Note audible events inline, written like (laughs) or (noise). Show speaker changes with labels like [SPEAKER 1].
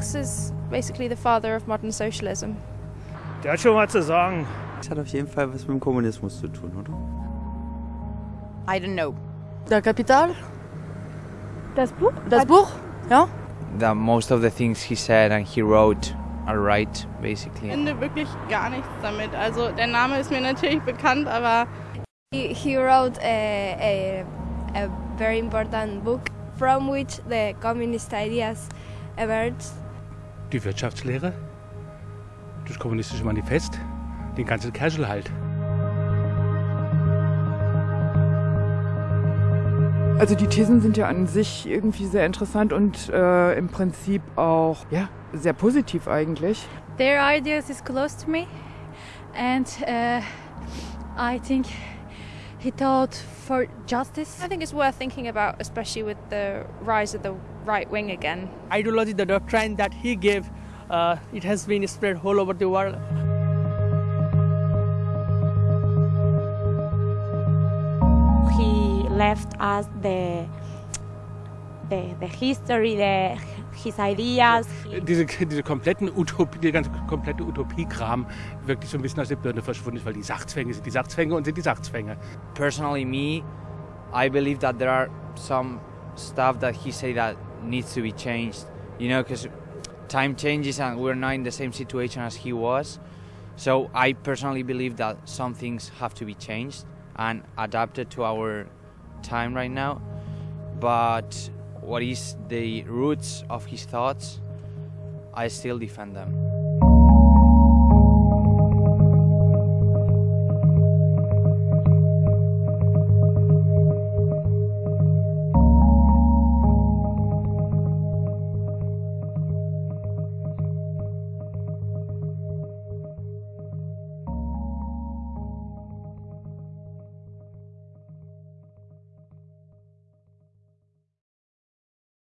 [SPEAKER 1] Marx is basically the father of modern socialism.
[SPEAKER 2] Der hat schon was zu sagen.
[SPEAKER 3] Das hat auf jeden Fall was mit dem Kommunismus zu tun, oder?
[SPEAKER 4] I don't know.
[SPEAKER 5] Der Kapital?
[SPEAKER 1] Das Buch?
[SPEAKER 5] Das Buch? Ja?
[SPEAKER 6] That most of the things he said and he wrote are right, basically.
[SPEAKER 7] Ich finde wirklich gar nichts damit. Also der Name ist mir natürlich bekannt, aber
[SPEAKER 8] He, he wrote a, a, a very important book from which the communist ideas emerged.
[SPEAKER 2] Die Wirtschaftslehre, das kommunistische Manifest, den ganzen Kerschel halt.
[SPEAKER 9] Also die Thesen sind ja an sich irgendwie sehr interessant und äh, im Prinzip auch ja, sehr positiv eigentlich.
[SPEAKER 10] Their ideas is close to me and uh, I think he taught for justice.
[SPEAKER 1] I think it's worth thinking about, especially with the rise of the right wing again.
[SPEAKER 11] Ideology, the doctrine that he gave, uh, it has been spread all over the world.
[SPEAKER 12] He left us the the, the history, the, his ideas.
[SPEAKER 2] Äh, diese, (laughs) diese kompletten Utopie, der ganze komplette Utopiekram wirklich so ein bisschen aus der Birne verschwunden ist, weil die Sachzwänge sind die Sachzwänge und sind die Sachzwänge.
[SPEAKER 6] Personally, me, I believe that there are some stuff that he said that needs to be changed. You know, because time changes and we're not in the same situation as he was. So I personally believe that some things have to be changed and adapted to our time right now. But what is the roots of his thoughts, I still defend them.